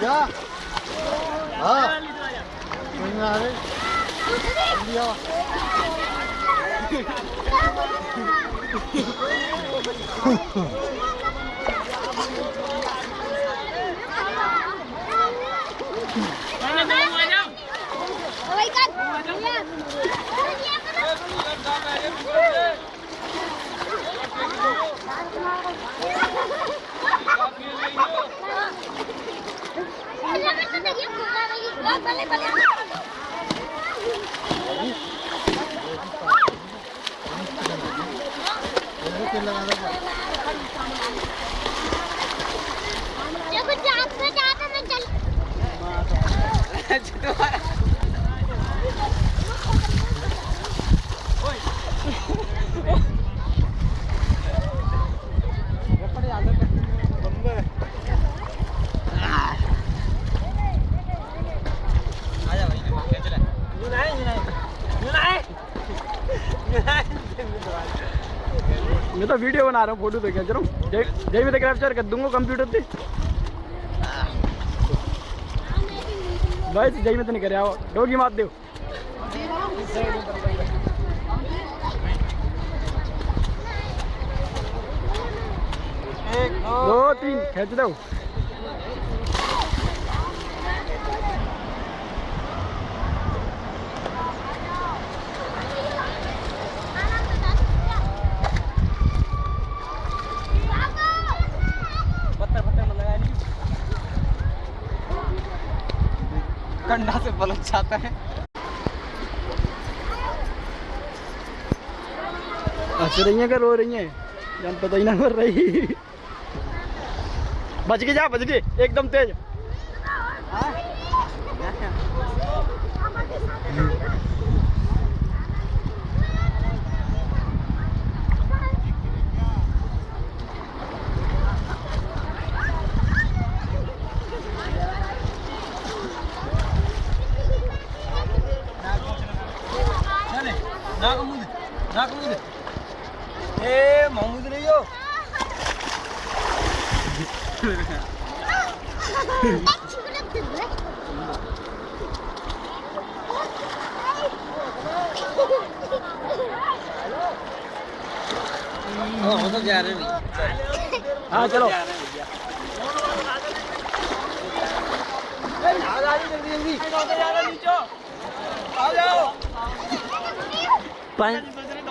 야! 아! 정말. 이리야. जल्दी तेल लगा दो देखो जहाँ पे जाता मैं चल मैं तो वीडियो बना रहा हूँ फ़ोटो देखा रहा हूँ। जय मैं कैप्चर कर दूँगा कंप्यूटर पे। भाई जय में तो नहीं करे, आओ, डोगी मात दो। दो, तीन, खेच दो। कंडा से पलट जाता है। हंस रही है क्या? रो रही है? जान पता ही ना कर रही। बच के जा बच के एकदम तेज। ना ना कमूद ए महमूद नहीं हो हम तो जा रहे हैं हाँ चलो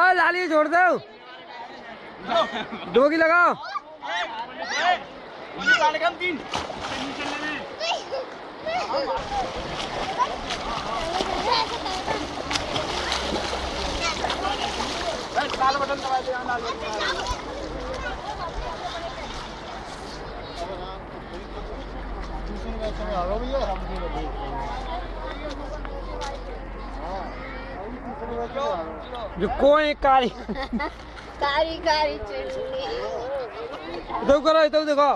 और लाली छोड़ दो। डोगी लगाओ। आ गए भैया जो कोई कारी कारी कारी चुड़नी इधर करो इधर देखो